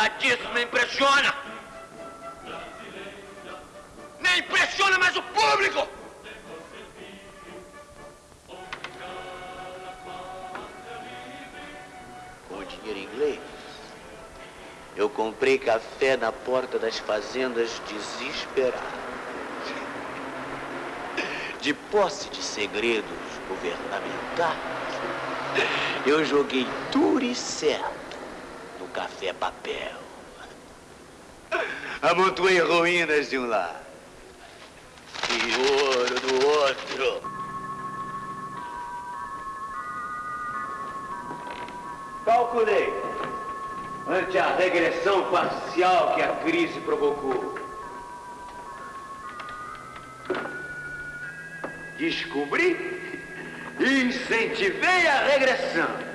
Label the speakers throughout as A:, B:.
A: Nada disso me impressiona. Nem impressiona mais o público. Com dinheiro inglês, eu comprei café na porta das fazendas desesperado. De posse de segredos governamentais, eu joguei certo no café papel. Amontoei ruínas de um lado e ouro do outro. Calculei ante a regressão parcial que a crise provocou. Descobri e incentivei a regressão.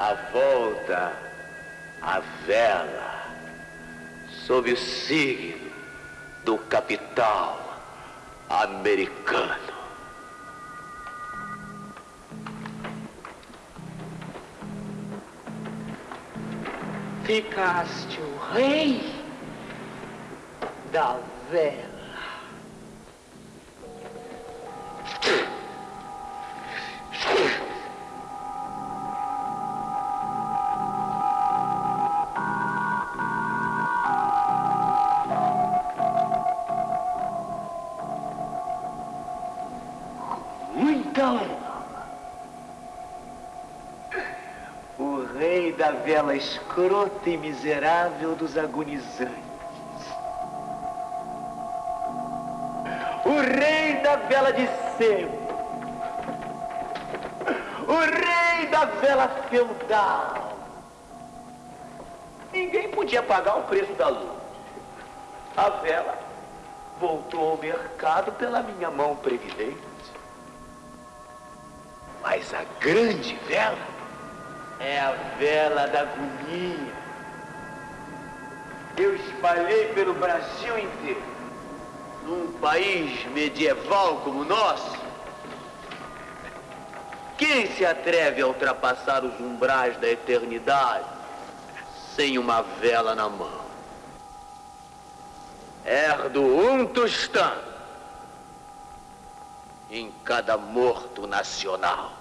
A: A volta à vela sob o signo do capital americano. Ficaste o rei da vela. O rei da vela escrota e miserável dos agonizantes. O rei da vela de sempre. O rei da vela feudal. Ninguém podia pagar o preço da luz. A vela voltou ao mercado pela minha mão previdente. Mas a grande vela é a vela da agonia. Eu espalhei pelo Brasil inteiro. Num país medieval como o nosso, quem se atreve a ultrapassar os umbrais da eternidade sem uma vela na mão? Herdo um tostão em cada morto nacional.